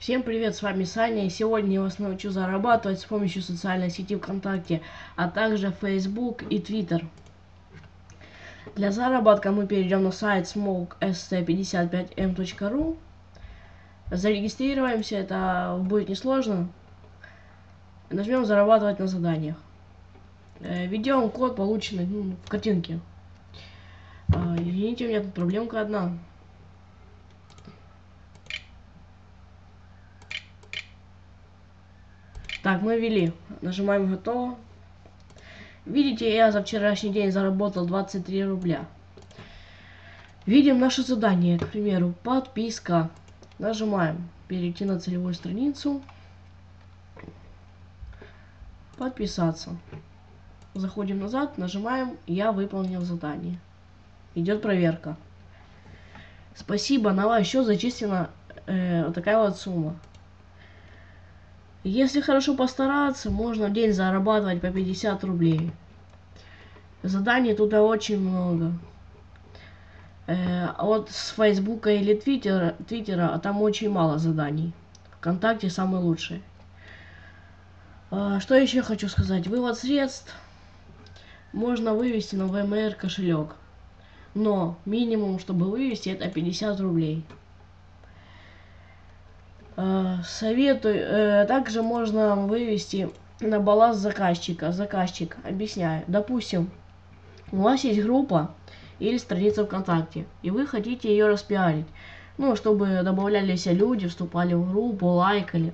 Всем привет, с вами Саня, и сегодня я вас научу зарабатывать с помощью социальной сети ВКонтакте, а также Facebook и Twitter. Для заработка мы перейдем на сайт smokest55m.ru Зарегистрируемся, это будет несложно. Нажмем зарабатывать на заданиях. Э, введем код, полученный ну, в картинке. А, извините, у меня тут проблемка одна. Так, мы ввели. Нажимаем готово. Видите, я за вчерашний день заработал 23 рубля. Видим наше задание, к примеру, подписка. Нажимаем перейти на целевую страницу. Подписаться. Заходим назад, нажимаем «Я выполнил задание». Идет проверка. Спасибо, на ваш счет зачислена э, вот такая вот сумма. Если хорошо постараться, можно в день зарабатывать по 50 рублей. Заданий тут очень много. Э, а вот с Фейсбука или Твиттера, Твиттера там очень мало заданий. Вконтакте самый лучший. А, что еще хочу сказать? Вывод средств можно вывести на ВМР кошелек. Но минимум, чтобы вывести, это 50 рублей. Э, советую. Э, также можно вывести на баланс заказчика. Заказчик, объясняю. Допустим, у вас есть группа или страница ВКонтакте, и вы хотите ее распиарить. Ну, чтобы добавлялись люди, вступали в группу, лайкали.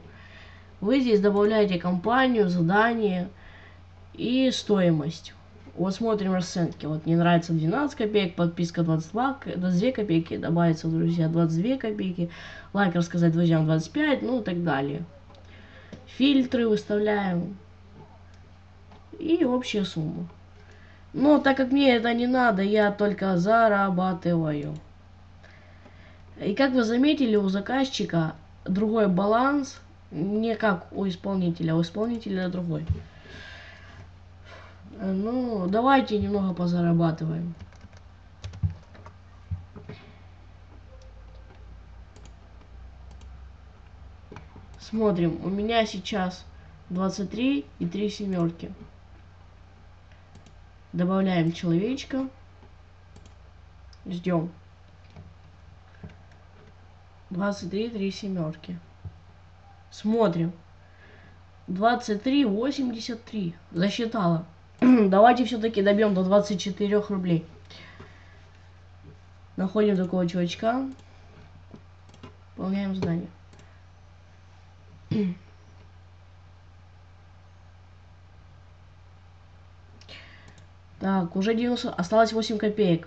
Вы здесь добавляете компанию, задание и стоимость. Вот смотрим расценки. Вот не нравится 12 копеек, подписка 22, 22 копейки, добавится, друзья, 22 копейки, лайк рассказать друзьям 25, ну и так далее. Фильтры выставляем. И общая сумма. Но так как мне это не надо, я только зарабатываю. И как вы заметили, у заказчика другой баланс, не как у исполнителя, у исполнителя другой. Э, ну, давайте немного позарабатываем. Смотрим, у меня сейчас 23 и 3 семерки. Добавляем человечка. Ждем. 23, 3 семерки. Смотрим. 23, 83. Засчитала. Давайте все-таки добьем до 24 рублей. Находим такого чувачка. Выполняем задание. Так, уже 90, осталось 8 копеек.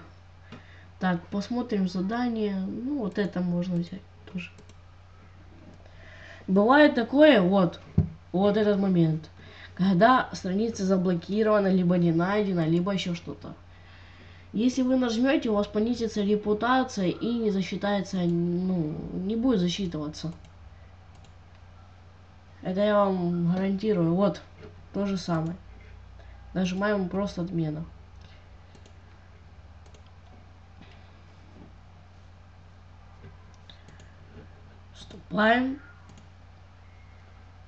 Так, посмотрим задание. Ну, вот это можно взять тоже. Бывает такое, вот, вот этот момент когда страница заблокирована, либо не найдена, либо еще что-то. Если вы нажмете, у вас понизится репутация и не засчитается, ну, не будет засчитываться. Это я вам гарантирую. Вот, то же самое. Нажимаем просто отмена. Вступаем.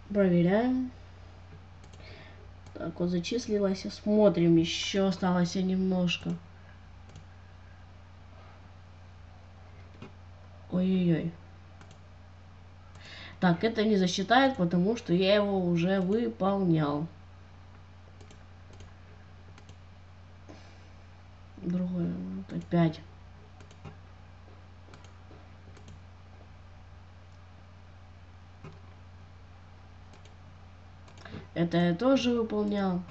Проверяем. Так, вот зачислилась. Смотрим, еще осталось немножко. Ой-ой-ой. Так, это не засчитает, потому что я его уже выполнял. Другое, вот опять. Это я тоже выполнял.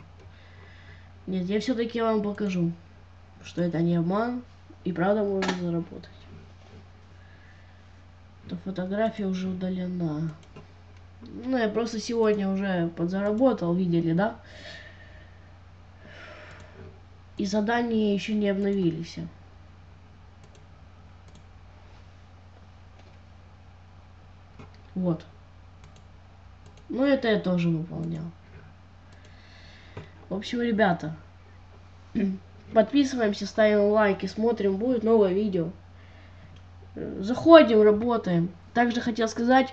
Нет, я все-таки вам покажу, что это не обман, и правда можно заработать. Эта фотография уже удалена. Ну, я просто сегодня уже подзаработал, видели, да? И задания еще не обновились. Вот. Ну, это я тоже выполнял. В общем, ребята, подписываемся, ставим лайки, смотрим, будет новое видео. Заходим, работаем. Также хотел сказать,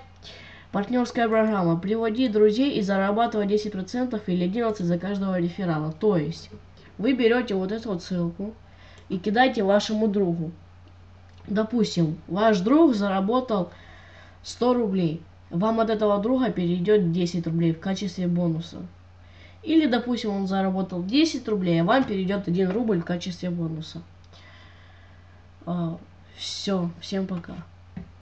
Партнерская программа. Приводи друзей и зарабатывай 10% или 11% за каждого реферала. То есть вы берете вот эту вот ссылку и кидаете вашему другу. Допустим, ваш друг заработал 100 рублей. Вам от этого друга перейдет 10 рублей в качестве бонуса. Или, допустим, он заработал 10 рублей, а вам перейдет 1 рубль в качестве бонуса. А, все, всем пока.